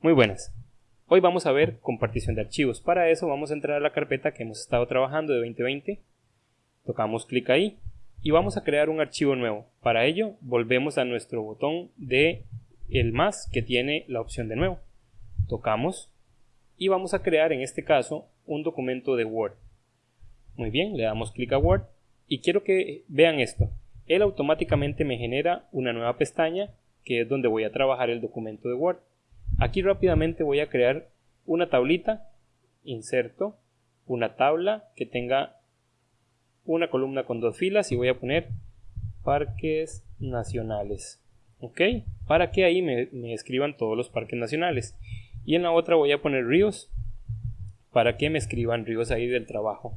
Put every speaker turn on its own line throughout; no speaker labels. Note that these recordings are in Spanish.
Muy buenas. Hoy vamos a ver compartición de archivos. Para eso vamos a entrar a la carpeta que hemos estado trabajando de 2020. Tocamos clic ahí y vamos a crear un archivo nuevo. Para ello volvemos a nuestro botón de el más que tiene la opción de nuevo. Tocamos y vamos a crear en este caso un documento de Word. Muy bien, le damos clic a Word y quiero que vean esto. Él automáticamente me genera una nueva pestaña que es donde voy a trabajar el documento de Word. Aquí rápidamente voy a crear una tablita, inserto, una tabla que tenga una columna con dos filas y voy a poner parques nacionales. ¿Ok? Para que ahí me, escriban todos los parques nacionales. Y en la otra voy a poner ríos para que me escriban ríos ahí del trabajo.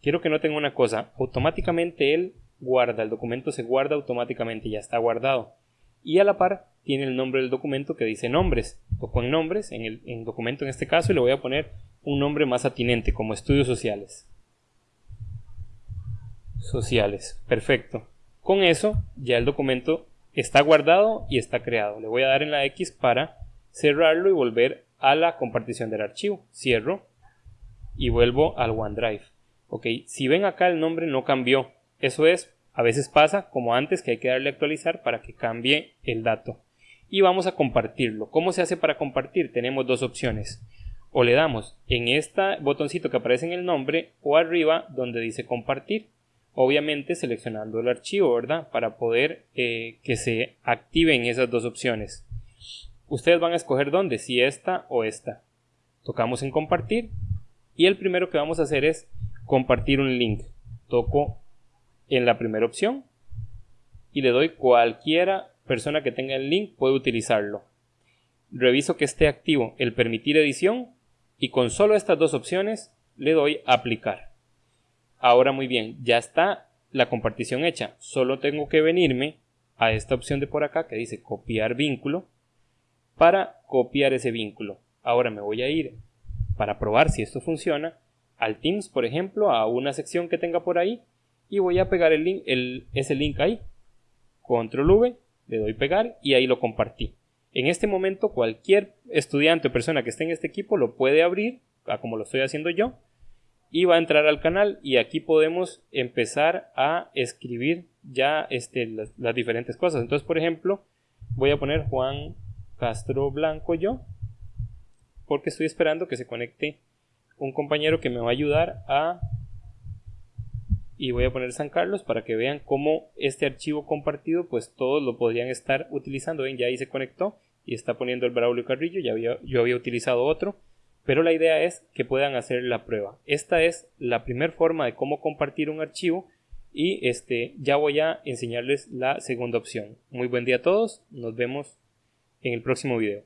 Quiero que noten una cosa, automáticamente él guarda, el documento se guarda automáticamente, ya está guardado. Y a la par tiene el nombre del documento que dice nombres o con nombres en el documento en este caso y le voy a poner un nombre más atinente como estudios sociales. Sociales perfecto. Con eso ya el documento está guardado y está creado. Le voy a dar en la X para cerrarlo y volver a la compartición del archivo. Cierro y vuelvo al OneDrive. Ok si ven acá el nombre no cambió. Eso es a veces pasa como antes que hay que darle actualizar para que cambie el dato y vamos a compartirlo. ¿Cómo se hace para compartir? Tenemos dos opciones. O le damos en este botoncito que aparece en el nombre o arriba donde dice compartir. Obviamente seleccionando el archivo, ¿verdad? Para poder eh, que se activen esas dos opciones. Ustedes van a escoger dónde, si esta o esta. Tocamos en compartir y el primero que vamos a hacer es compartir un link. Toco en la primera opción y le doy cualquiera persona que tenga el link puede utilizarlo. Reviso que esté activo el permitir edición y con solo estas dos opciones le doy aplicar. Ahora muy bien, ya está la compartición hecha. Solo tengo que venirme a esta opción de por acá que dice copiar vínculo para copiar ese vínculo. Ahora me voy a ir para probar si esto funciona al Teams, por ejemplo, a una sección que tenga por ahí y voy a pegar el link, ese link ahí. Control V le doy pegar y ahí lo compartí. En este momento cualquier estudiante o persona que esté en este equipo lo puede abrir, como lo estoy haciendo yo, y va a entrar al canal y aquí podemos empezar a escribir ya este, las, las diferentes cosas. Entonces, por ejemplo, voy a poner Juan Castro Blanco yo, porque estoy esperando que se conecte un compañero que me va a ayudar a y voy a poner San Carlos para que vean cómo este archivo compartido pues todos lo podrían estar utilizando. Ven ya ahí se conectó y está poniendo el Braulio Carrillo. Ya había, yo había utilizado otro. Pero la idea es que puedan hacer la prueba. Esta es la primera forma de cómo compartir un archivo y este ya voy a enseñarles la segunda opción. Muy buen día a todos. Nos vemos en el próximo video